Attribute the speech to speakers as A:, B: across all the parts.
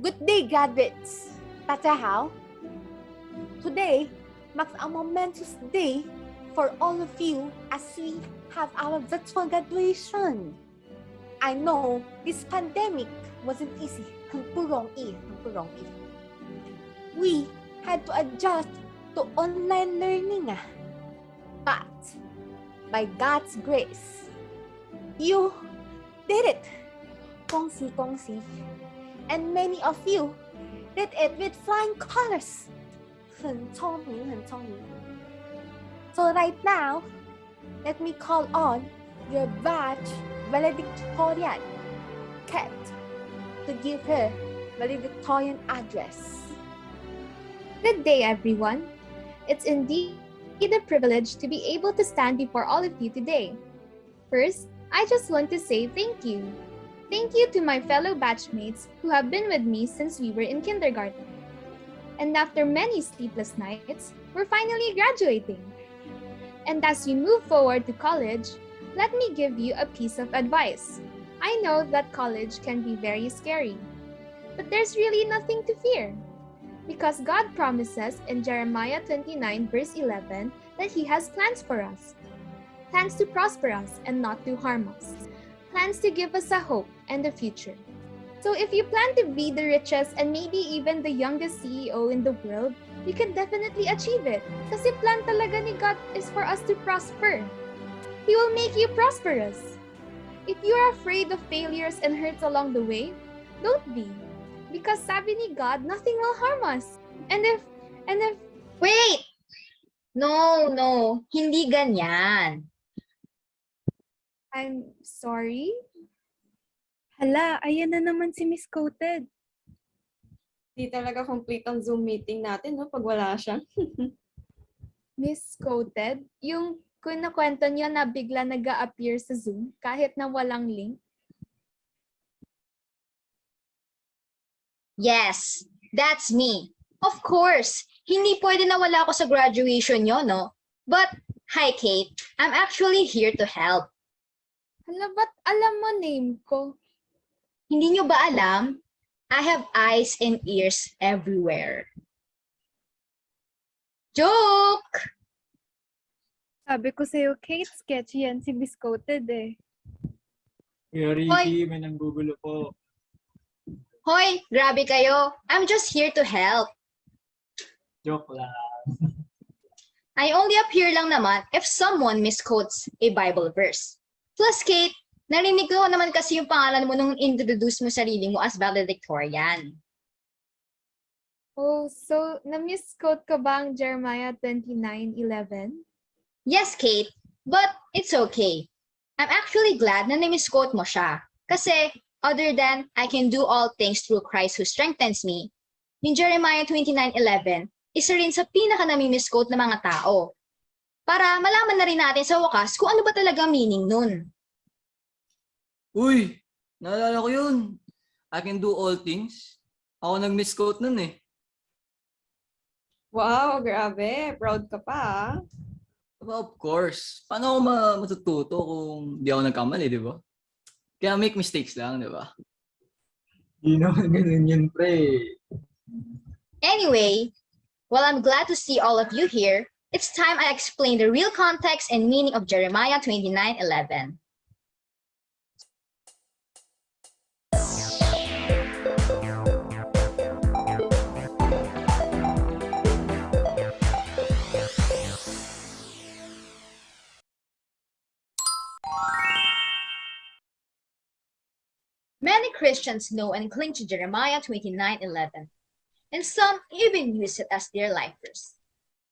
A: Good day, graduates! How? Today marks a momentous day for all of you as we have our virtual graduation. I know this pandemic wasn't easy. 很不容易，很不容易。We had to adjust to online learning. ah. But by God's grace, you did it. 恭喜恭喜 And many of you did it with flying colors. 很聪明，很聪明。So right now, let me call on your batch valedictorian, Kat, to give her valedictorian address.
B: Good day, everyone. It's indeed a privilege to be able to stand before all of you today. First, I just want to say thank you. Thank you to my fellow batchmates who have been with me since we were in kindergarten. And after many sleepless nights, we're finally graduating. And as you move forward to college, let me give you a piece of advice. I know that college can be very scary, but there's really nothing to fear. Because God promises in Jeremiah 29, verse 11, that He has plans for us plans to prosper us and not to harm us, plans to give us a hope and a future. So if you plan to be the richest and maybe even the youngest CEO in the world, you can definitely achieve it. Kasi plan talaga ni God is for us to prosper. He will make you prosperous. If you are afraid of failures and hurts along the way, don't be. Because sabi ni God, nothing will harm us. And if, and if,
C: Wait! No, no. Hindi ganyan.
B: I'm sorry,
D: Hala, ayan na naman si Miss Coated.
E: Di talaga complete ang Zoom meeting natin, no? Pag wala siya.
B: misquoted, yung kinakwento niyo na bigla nag appear sa Zoom kahit na walang link.
C: Yes, that's me. Of course, hindi pwede na wala ako sa graduation nyo, no? But, hi Kate, I'm actually here to help.
B: Hala, ba't alam mo name ko?
C: Hindi nyo ba alam? I have eyes and ears everywhere. Joke!
D: Sabi ko sa'yo, Kate, sketchy yan si Miss Coated eh.
F: Kuya Ricky, may nanggugulo po.
C: Hoy, grabe kayo. I'm just here to help.
F: Joke lang.
C: I only appear lang naman if someone misquotes a Bible verse. Plus, Kate, narinig ko naman kasi yung pangalan mo nung introduce mo sarili mo as valedictorian.
B: Oh, so na-misquote ka ba ang Jeremiah 29:11?
C: Yes, Kate, but it's okay. I'm actually glad na na-misquote mo siya. Kasi, other than I can do all things through Christ who strengthens me, yung Jeremiah 29.11, isa rin sa pinaka nami-misquote ng mga tao. Para malaman na rin natin sa wakas kung ano ba talaga meaning nun.
G: Uy, naalala ko yun. I can do all things. Ako nag-misquote nun eh.
E: Wow, grabe. Proud ka pa, ah.
G: Aba, of course. Paano ako ma- matututo kung di ako nagkamali, di ba? Kaya make mistakes lang, di ba?
F: Hindi naman ganun yun, pre.
C: Anyway, while I'm glad to see all of you here, it's time I explain the real context and meaning of Jeremiah 29.11. Many Christians know and cling to Jeremiah 29:11, and some even use it as their life verse.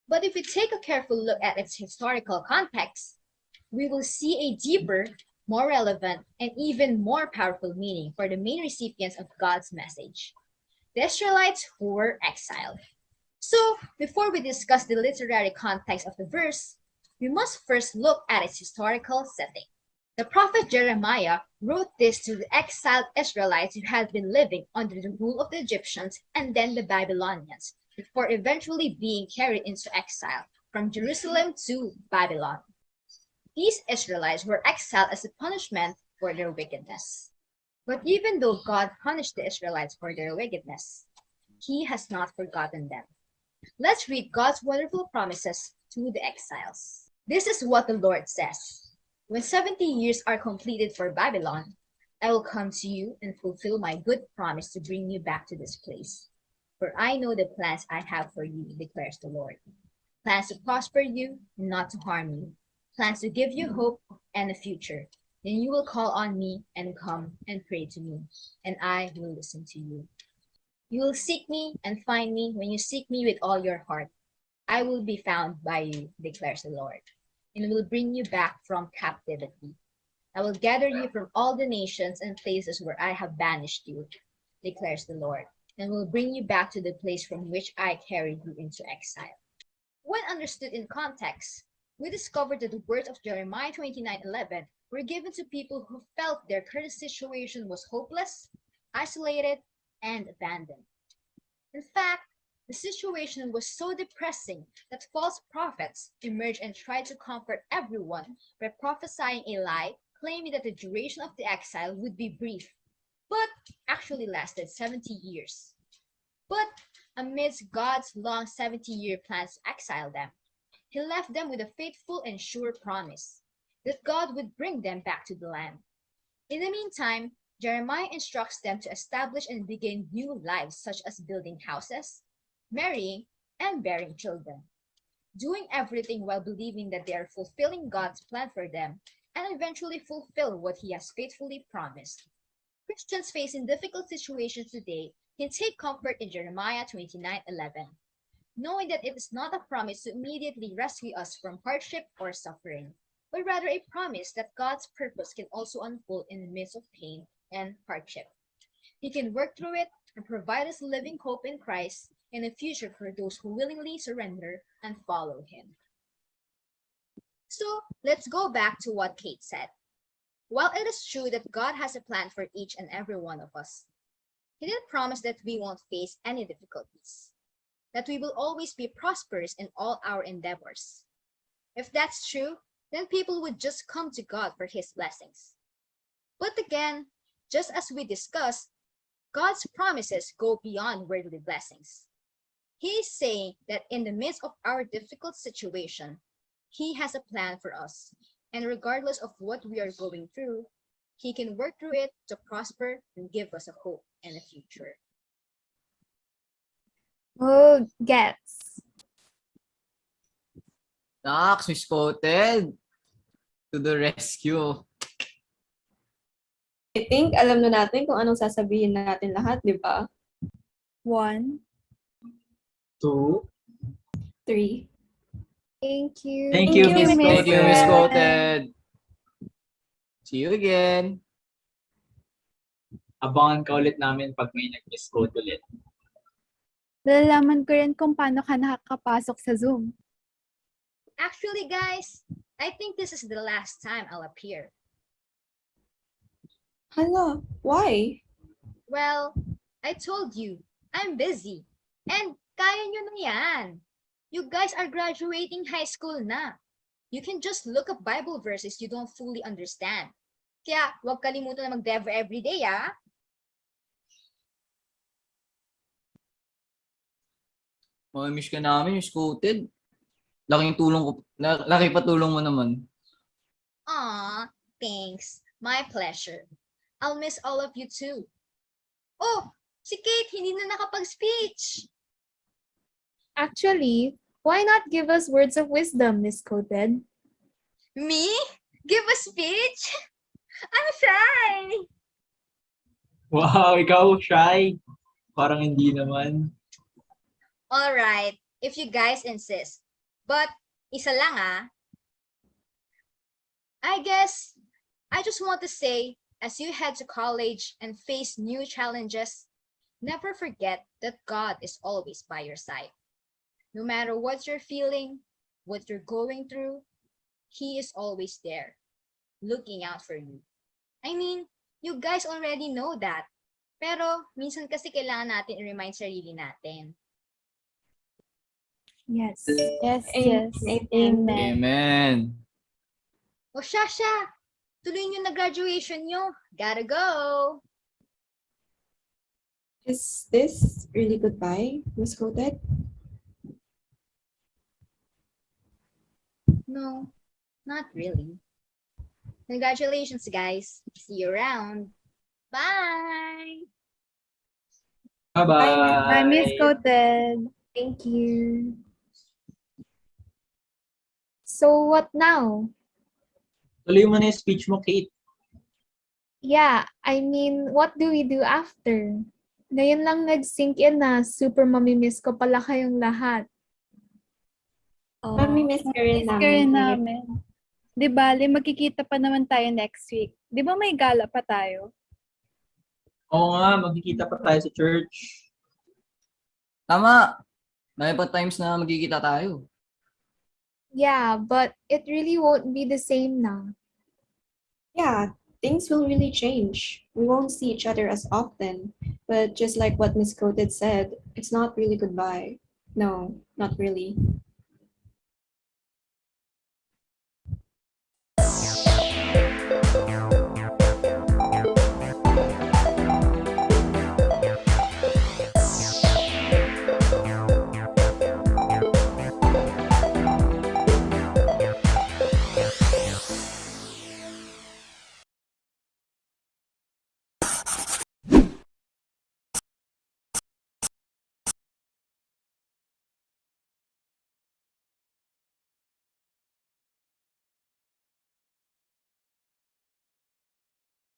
C: But if we take a careful look at its historical context, we will see a deeper, more relevant, and even more powerful meaning for the main recipients of God's message, the Israelites who were exiled. So, before we discuss the literary context of the verse, we must first look at its historical setting. The prophet Jeremiah wrote this to the exiled Israelites who had been living under the rule of the Egyptians and then the Babylonians, before eventually being carried into exile from Jerusalem to Babylon. These Israelites were exiled as a punishment for their wickedness. But even though God punished the Israelites for their wickedness, He has not forgotten them. Let's read God's wonderful promises to the exiles. This is what the Lord says When 70 years are completed for Babylon, I will come to you and fulfill my good promise to bring you back to this place. For I know the plans I have for you, declares the Lord plans to prosper you and not to harm you, plans to give you hope and a future. Then you will call on me and come and pray to me, and I will listen to you. You will seek me and find me when you seek me with all your heart. I will be found by you, declares the Lord, and will bring you back from captivity. I will gather you from all the nations and places where I have banished you, declares the Lord, and will bring you back to the place from which I carried you into exile. When understood in context, we discover that the words of Jeremiah 29:11 were given to people who felt their current situation was hopeless, isolated, and abandoned. In fact, the situation was so depressing that false prophets emerged and tried to comfort everyone by prophesying a lie, claiming that the duration of the exile would be brief, actually lasted 70 years. But amidst God's long 70 year plans to exile them, He left them with a faithful and sure promise that God would bring them back to the land. In the meantime, Jeremiah instructs them to establish and begin new lives, such as building houses, marrying, and bearing children, doing everything while believing that they are fulfilling God's plan for them and eventually fulfill what He has faithfully promised. Christians facing difficult situations today can take comfort in Jeremiah 29:11, knowing that it is not a promise to immediately rescue us from hardship or suffering, but rather a promise that God's purpose can also unfold in the midst of pain and hardship. He can work through it and provide us living hope in Christ and a future for those who willingly surrender and follow him. So let's go back to what Kate said. While it is true that God has a plan for each and every one of us, He didn't promise that we won't face any difficulties, that we will always be prosperous in all our endeavors. If that's true, then people would just come to God for His blessings. But again, just as we discussed, God's promises go beyond worldly blessings. He is saying that in the midst of our difficult situation, He has a plan for us, and regardless of what we are going through, He can work through it to prosper and give us a hope and a future.
B: Oh, gets.
G: Nax, Miss Coated. To the rescue.
E: I think alam na natin kung anong sasabihin natin lahat, di ba?
D: One.
F: Two.
E: Three.
B: Thank you.
F: Thank you, Miss
G: Thank you. Miss Coated. See you again.
F: Abangan ka ulit namin pag may nag-miss code ulit.
D: Nalalaman ko rin kung paano ka nakakapasok sa Zoom.
C: Actually, guys, I think this is the last time I'll appear.
E: Hala, why?
C: Well, I told you, I'm busy. And kaya nyo na yan. You guys are graduating high school na. You can just look up Bible verses you don't fully understand. Kaya huwag kalimutan na mag-devo everyday, ah.
G: Mamimiss ka namin, Miss Coated. Laking tulong ko, la- laki patulong mo naman.
C: Aw, thanks. My pleasure. I'll miss all of you too. Oh, si Kate hindi na nakapag-speech.
B: Actually, why not give us words of wisdom, Miss Quoted?
C: Me? Give a speech? I'm shy.
F: Wow, ikaw, shy. Parang hindi naman.
C: All right, if you guys insist. But isa lang ah. I guess I just want to say as you head to college and face new challenges, never forget that God is always by your side. No matter what you're feeling, what you're going through, He is always there, looking out for you. I mean, you guys already know that. Pero minsan kasi kailangan natin i-remind sarili natin.
D: Yes.
E: Yes,
D: yes.
E: Amen.
G: Amen.
C: O siya, siya. Tuloy nyo na graduation nyo. Gotta go.
E: Is this really goodbye, Miss Kotet?
C: No, not really. Congratulations, guys. See you around. Bye.
F: Bye-bye.
D: Bye, Miss Coated.
B: Thank you. So what now?
F: Tuloy mo na yung speech mo, Kate.
B: Yeah, I mean, what do we do after? Ngayon lang nag-sink in na super mamimiss ko pala kayong lahat.
E: Mami-miss ka rin
D: Miss ka rin
E: namin.
D: namin. Di bali, magkikita pa naman tayo next week. Di ba may gala pa tayo?
F: Oo nga, magkikita pa tayo sa church.
G: Tama. May pa times na magkikita tayo.
B: Yeah, but it really won't be the same now.
E: Yeah, things will really change. We won't see each other as often. But just like what Miss Kotet said, it's not really goodbye. No, not really.